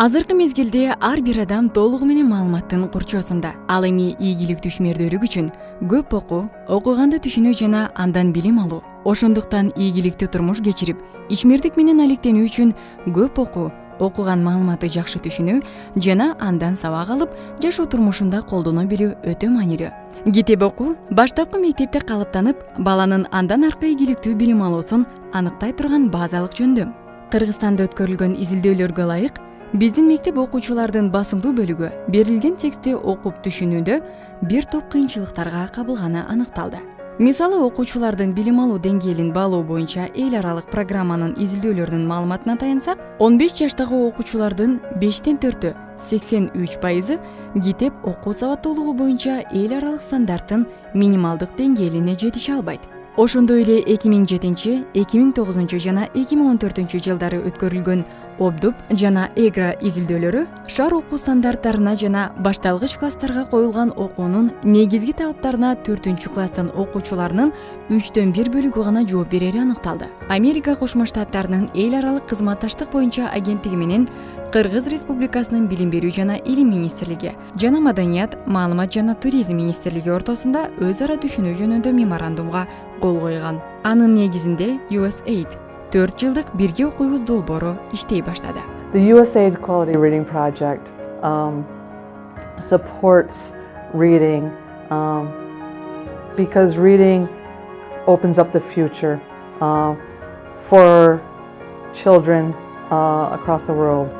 азыркы мезгилде ар бир адам толугу менен маалыматтын курчоосунда. Ал эми ийгиликтүү ишмердүүлүк үчүн көп окуу окуганды түшүнүү жана андан билим алуу ошондуктан ийгиликтүү турмуш кечирип ичмердик менен алектенүү үчүн көп окуу окуган маалыматты жакшы түшүнүү жана андан сабак алып жашоо турмушунда колдоно билүү өтө маанилүү. Китеп окуу баштапкы мектепте калыптанып баланын андан аркы ийгиликтүү билим алуусун аныктай турган базалык жөндөм. Кыргызстанда өткөрүлгөн изилдөөлөргө ылайык биздин мектеп окуучулардын басымдуу бөлүгү берилген текстти окуп түшүнүүдө бир топ кыйынчылыктарга кабылганы аныкталды. Мисалы окуучулардын билим алуу деңгээлин баалоо боюнча эл аралык программанын изилдөөлөрүнүн маалыматына таянсак он беш жаштагы окуучулардын бештен төртү сексен үч пайызы китеп окуу сабаттуулугу боюнча эл аралык стандарттын минималдык деңгээлине жетише албайт. Ошондой эле эки миң жетинчи эки миң тогузунчу жана эки миң он төртүнчү жылдары өткөрүлгөн обдуп жана эгра изилдөөлөрү шаар окуу стандарттарына жана башталгыч класстарга коюлган окуунун негизги талаптарына төртүнчү класстын окуучуларынын үчтөн бир бөлүгү гана жооп берери аныкталды. Америка кошмо штаттарынын эл аралык кызматташтык боюнча агенттиги менен кыргыз республикасынын билим берүү жана илим министрлиги жана маданият маалымат жана туризм министрлиги ортосунда өз ара түшүнүү жөнүндө меморандумга кол койгон. Анын негизинде usaid төрт жылдык бирге окуйбуз долбоору иштей баштады The USAID Quality Reading Project um, supports reading um, because reading opens up the future uh, for children uh, across the world.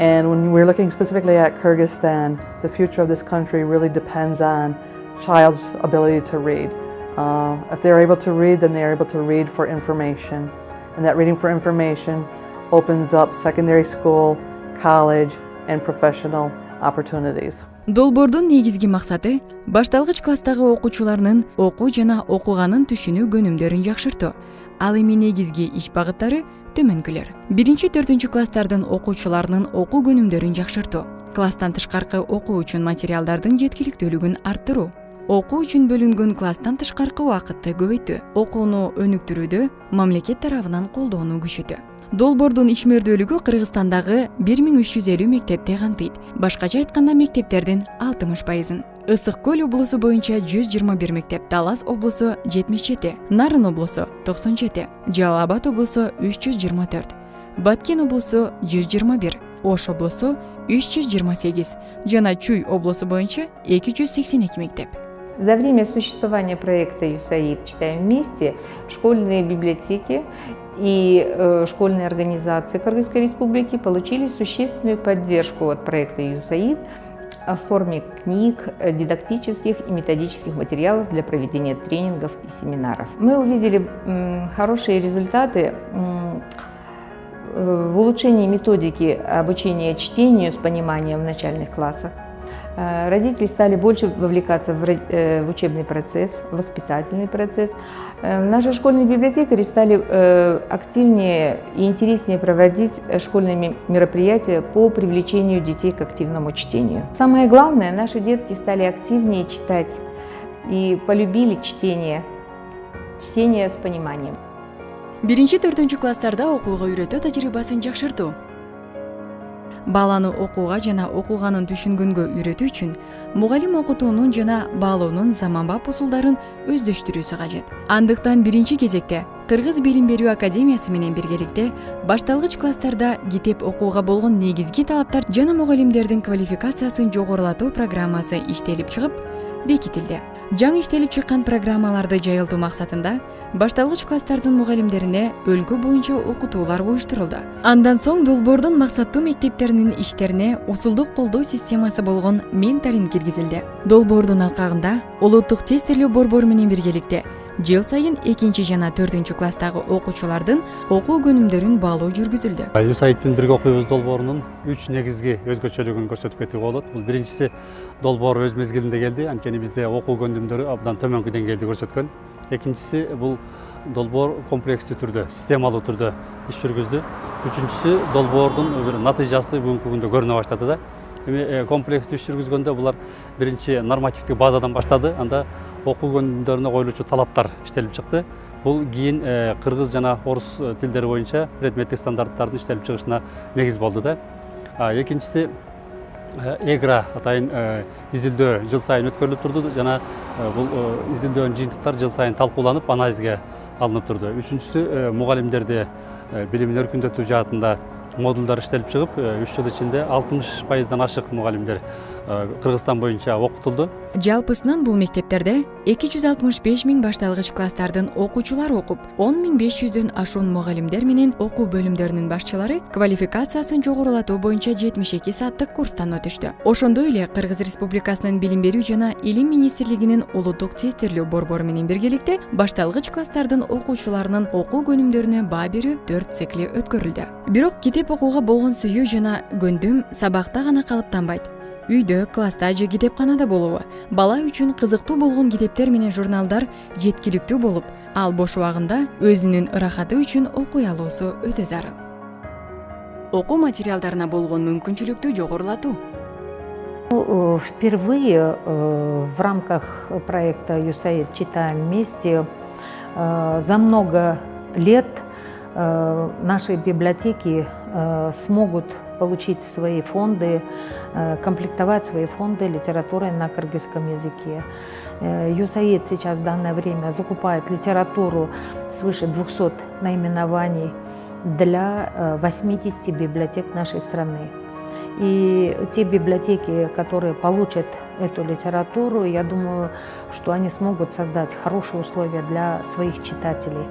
And when we're looking specifically at Kyrgyzstan, the future of this country really depends on child's ability to read. Uh, if they're able to read, then they're able to read for information. And that reading for information opens up secondary school, college, and professional opportunities. долбоордун негизги максаты башталгыч класстагы окуучуларынын окуу жана окуганын түшүнүү көнүмдөрүн жакшыртуу. Ал эми негизги иш багыттары төмөнкүлөр. Биринчи төртүнчү класстардын окуучуларынын окуу көнүмдөрүн жакшыртуу. Класстан тышкаркы окуу үчүн материалдардын жеткиликтүүлүгүн арттыруу. Окуу үчүн бөлүнгөн класстан тышкаркы убакытты көбөйтүү окууну өнүктүрүүдө мамлекет тарабынан колдоону күчөтүү. Долбоордун ишмердүүлүгү кыргызстандагы бир миң үч жүз элүү мектепти камтыйт башкача айтканда мектептердин алтымыш пайызын. Ысык көл облусу боюнча жүз жыйырма бир мектеп талас облусу жетимиш жети нарын облусу токсон жети жалал абад облусу үч жүз жыйырма төрт баткен облусу жүз жыйырма бир ош облусу үч жүз жыйырма сегиз жана чүй облусу боюнча эки жүз сексен эки мектеп За время существования проекта «ЮСАИД. Читаем вместе» школьные библиотеки и э, школьные организации Кыргызской Республики получили существенную поддержку от проекта «ЮСАИД» в форме книг, дидактических и методических материалов для проведения тренингов и семинаров. Мы увидели хорошие результаты в улучшении методики обучения чтению с пониманием в начальных классах, Э, родители стали больше вовлекаться э, в учебный процесс, в воспитательный процесс. Э, наши школьные библиотекари стали активнее и интереснее проводить школьные мероприятия по привлечению детей к активному чтению. Самое главное, наши детки стали активнее читать и полюбили чтение, чтение с пониманием. биринчи төртүнчү класстарда окууга үйрөтүү тажрыйбасын жакшыртуу баланы окууга жана окуганын түшүнгөнгө үйрөтүү үчүн мугалим окутуунун жана баалоонун заманбап усулдарын өздөштүрүүсү кажет. Андыктан биринчи кезекте кыргыз билим берүү академиясы менен биргеликте башталгыч класстарда китеп окууга болгон негизги талаптар жана мугалимдердин квалификациясын жогорулатуу программасы иштелип чыгып бекитилди жаңы иштелип чыккан программаларды жайылтуу максатында башталгыч класстардын мугалимдерине өлкө боюнча окутуулар уюштурулду андан соң долбоордун максаттуу мектептеринин иштерине усулдук колдоо системасы болгон менторинг киргизилди долбоордун алкагында улуттук тестирлөө борбору менен биргеликте жыл сайын экинчи жана төртүнчү класстагы окуучулардын окуу көнүмдөрүн баалоо жүргүзүлдү юсаидтин бирге окуйбуз долбоорунун үч негизги өзгөчөлүгүн көрсөтүп кетүүгө болот. Бул биринчиси долбоор өз мезгилинде келди. Анткени бизде окуу көнүмдөрү абдан төмөнкү деңгээлди көрсөткөн. Экинчиси бул долбоор комплекстүү түрдө системалуу түрдө иш жүргүздү. Үчүнчүсү долбоордун бир натыйжасы бүгүнкү күндө көрүнө баштады да. Эми комплекстүү иш жүргүзгөндө булар биринчи нормативдик базадан баштады анда окуу көнүмдөрүнө коюлуучу талаптар иштелип чыкты бул кийин кыргыз жана орус тилдери боюнча предметтик стандарттардын иштелип чыгышына негиз болду да. Экинчиси эгра атайын изилдөө жыл сайын өткөрүлүп турду жана бул изилдөөнүн жыйынтыктары жыл сайын талкууланып анализге алынып турду үчүнчүсү мугалимдерди билимин өркүндөтүү жаатында модулдар иштелип чыгып үч жыл ичинде алтымыш пайыздан ашык мугалимдер кыргызстан боюнча окутулду жалпысынан бул мектептерде эки жүз алтымыш беш миң башталгыч класстардын окуучулары окуп он миң беш жүздөн ашуун мугалимдер менен окуу бөлүмдөрүнүн башчылары квалификациясын жогорулатуу боюнча жетимиш эки сааттык курстан өтүштү ошондой эле кыргыз республикасынын билим берүү жана илим министрлигинин улуттук тестирлөө борбору менен биргеликте башталгыч класстардын окуучуларынын окуу көнүмдөрүнө баа берүү төрт цикли өткөрүлдү. Бирок китеп окууга болгон сүйүү жана көндүм сабакта гана калыптанбайт. Үйдө класста же китепканада болобу бала үчүн кызыктуу болгон китептер менен журналдар жеткиликтүү болуп ал бош убагында өзүнүн ырахаты үчүн окуй алуусу өтө зарыл окуу материалдарына болгон мүмкүнчүлүктү жогорулатуу впервые э, в рамках проекта «ЮСАИД. Читаем вместе» э, за много лет наши библиотеки смогут получить свои фонды, э, комплектовать свои фонды литературой на кыргызском языке. Э, ЮСАИД сейчас в данное время закупает литературу свыше 200 наименований для 80 э, библиотек нашей страны. И те библиотеки, которые получат эту литературу, я думаю, что они смогут создать хорошие условия для своих читателей,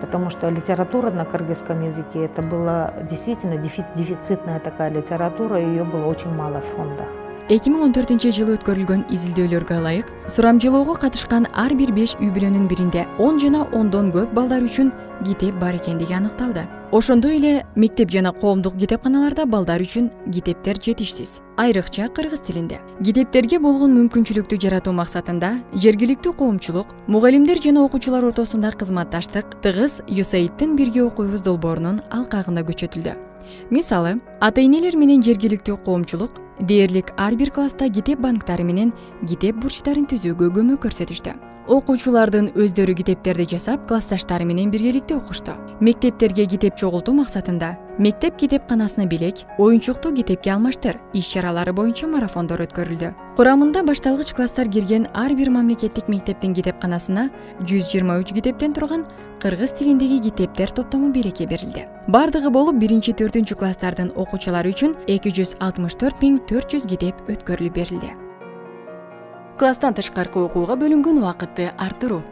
потому что литература на кыргызском языке это была действительно дефицитная такая литература, ее было очень мало в фондах. эки миң он төртүнчү жылы өткөрүлгөн изилдөөлөргө ылайык сурамжылоого катышкан ар бир беш үй бүлөнүн биринде он жана ондон көп балдар үчүн китеп бар экендиги аныкталды ошондой эле мектеп жана коомдук китепканаларда балдар үчүн китептер жетишсиз айрыкча кыргыз тилинде китептерге болгон мүмкүнчүлүктү жаратуу максатында жергиликтүү коомчулук мугалимдер жана окуучулар ортосунда кызматташтык тыгыз юсаидтин бирге окуйбуз долбоорунун алкагында күчөтүлдү мисалы ата энелер менен жергиликтүү коомчулук дээрлик ар бир класста китеп банктары менен китеп бурчтарын түзүүгө көмөк көрсөтүштү. Окуучулардын өздөрү китептерди жасап классташтары менен биргеликте окушту. Мектептерге китеп чогултуу максатында мектеп китепканасына белек оюнчукту китепке алмаштыр иш чаралары боюнча марафондор өткөрүлдү. Курамында башталгыч класстар кирген ар бир мамлекеттик мектептин китепканасына жүз жыйырма үч китептен турган кыргыз тилиндеги китептер топтому белекке берилди. Баардыгы болуп биринчи төртүнчү класстардын окуучулары үчүн эки жүз алтымыш төрт миң төрт жүз китеп өткөрүлүп берилди. Класстан тышкаркы окууга бөлүнгөн убакытты арттыруу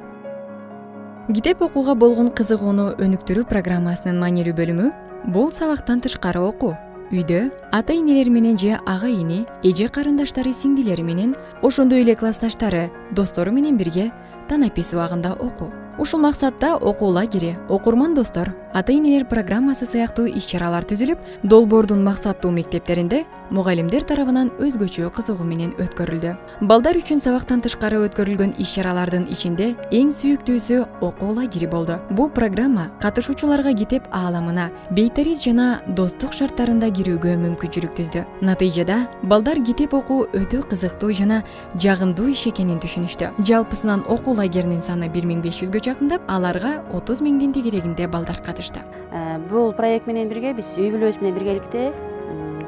китеп окууга болгон кызыгууну өнүктүрүү программасынын маанилүү бөлүмү бул сабактан тышкары окуу үйдө ата энелери менен же ага ини эже карындаштары сиңдилери менен ошондой эле классташтары достору менен бирге танапис убагында окуу. Ушул максатта окуу лагери окурман достор ата энелер программасы сыяктуу иш чаралар түзүлүп долбоордун максаттуу мектептеринде мугалимдер тарабынан өзгөчө кызыгуу менен өткөрүлдү. Балдар үчүн сабактан тышкары өткөрүлгөн иш чаралардын ичинде эң сүйүктүүсү окуу лагери болду. Бул программа катышуучуларга китеп ааламына бейтариз жана достук шарттарында кирүүгө мүмкүнчүлүк түздү. Натыйжада балдар китеп окуу өтө кызыктуу жана жагымдуу иш экенин түшүнүштү. Жалпысынан окуу лагеринин саны бир миң беш жүзгө жакындап аларга отуз миңдин тегерегинде балдар катышты э, бул проект менен бирге биз үй бүлөбүз менен биргеликте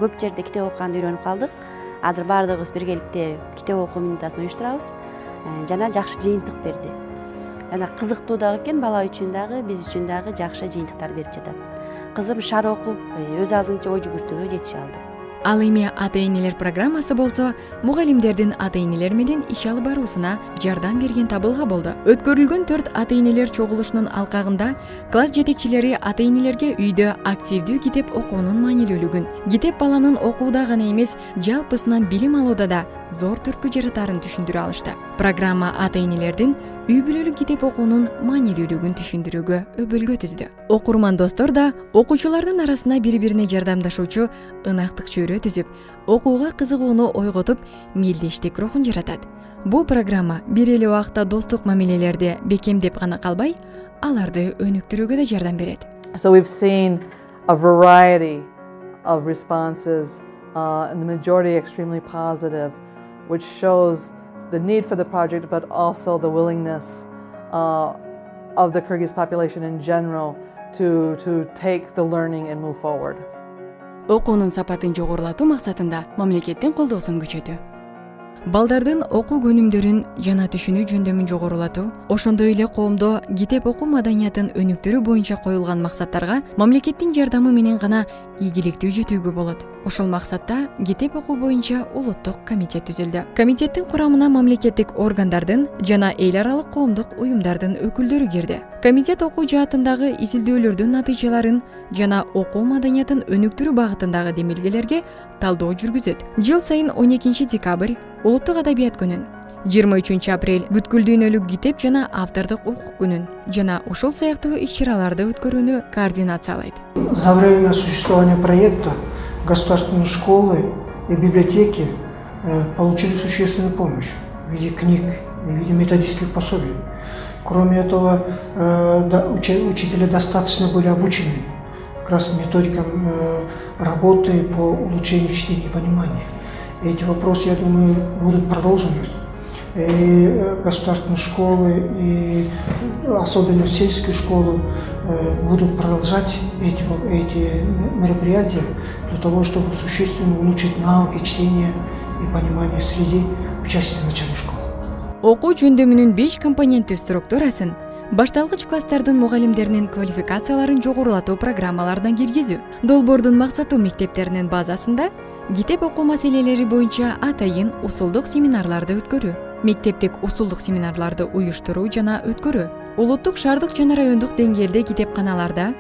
көп жерде китеп окуганды үйрөнүп калдык азыр баардыгыбыз биргеликте китеп окуу минутасын уюштурабыз э, жана жакшы жыйынтык берди жана кызыктуу дагы экен бала үчүн дагы биз үчүн дагы жакшы жыйынтыктар берип жатат кызым шар окуп өз алдынча ой жүгүртүүгө жетише алды. Ал эми ата энелер программасы болсо мугалимдердин ата энелер менен иш алып баруусуна жардам берген табылга болду өткөрүлгөн төрт ата энелер чогулушунун алкагында класс жетекчилери ата энелерге үйдө активдүү китеп окуунун маанилүүлүгүн китеп баланын окууда гана эмес жалпысынан билим алууда да зор түрткү жаратаарын түшүндүрө алышты. Программа ата энелердин үй бүлөлүк китеп окуунун маанилүүлүгүн түшүндүрүүгө өбөлгө түздү окурман достор да окуучулардын арасына бири бирине жардамдашуучу ынактык чөйрө түзүп окууга кызыгууну ойготуп мелдештик рухун жаратат бул программа бир эле убакта достук мамилелерди бекемдеп гана калбай аларды өнүктүрүүгө да жардам берет so we've a variety of responses uh, the majority extremely positive. which shows the need for the project, but also the willingness uh, of the Kyrgyz population in general to, to take the learning and move forward. окуунун сапатын жогорулатуу максатында мамлекеттин колдоосун күчөтүү Балдардын окуу көнүмдөрүн жана түшүнүү жөндөмүн жогорулатуу ошондой эле коомдо китеп окуу маданиятын өнүктүрүү боюнча коюлган максаттарга мамлекеттин жардамы менен гана ийгиликтүү жетүүгө болот. Ушул максатта китеп окуу боюнча улуттук комитет түзүлдү. Комитеттин курамына мамлекеттик органдардын жана эл аралык коомдук уюмдардын өкүлдөрү кирди. Комитет окуу жаатындагы изилдөөлөрдүн натыйжаларын жана окуу маданиятын өнүктүрүү багытындагы демилгелерге талдоо жүргүзөт. Жыл сайын он экинчи декабрь улуттук адабият күнүн жыйырма үчүнчү апрель бүткүл дүйнөлүк китеп жана автордук укук күнүн жана ушул сыяктуу иш чараларды өткөрүүнү координациялайт За время существования проекта государственные школы и библиотеки э, получили существенную помощь в виде книг в виде методических пособий. Кроме этого, э, учителя достаточно были обучены как раз методикам э, работы по улучшению чтения и понимания. Эти вопросы, я думаю, будут продолжены. И э, государственные школы, и особенно сельские школы э, будут продолжать эти, эти мероприятия для того, чтобы существенно улучшить навыки чтения и понимания среди участников начальной школы. окуу жөндөмүнүн беш компоненттүү структурасын башталгыч класстардын мугалимдеринин квалификацияларын жогорулатуу программаларына киргизүү долбоордун максаты мектептеринин базасында китеп окуу маселелери боюнча атайын усулдук семинарларды өткөрүү мектептик усулдук семинарларды уюштуруу жана өткөрүү улуттук шаардык жана райондук деңгээлде китепканаларда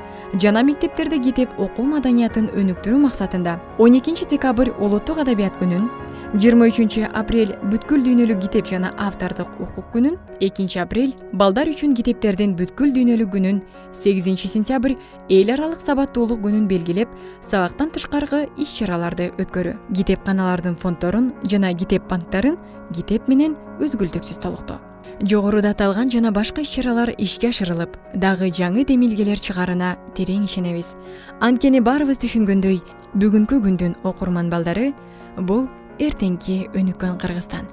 жана мектептерде китеп окуу маданиятын өнүктүрүү максатында он экинчи декабрь улуттук адабият күнүн жыйырма үчүнчү апрель бүткүл дүйнөлүк китеп жана автордук укук күнүн экинчи апрель балдар үчүн китептердин бүткүл дүйнөлүк күнүн сегизинчи сентябрь эл аралык сабаттуулук күнүн белгилеп сабактан тышкаркы иш чараларды өткөрүү. Китепканалардын фонддорун жана китеп банктарын китеп менен үзгүлтүксүз толуктоо. Жогоруда аталган жана башка иш чаралар ишке ашырылып дагы жаңы демилгелер чыгаарына терең ишенебиз. Анткени баарыбыз түшүнгөндөй бүгүнкү күндүн окурман балдары бул эртеңки өнүккөн кыргызстан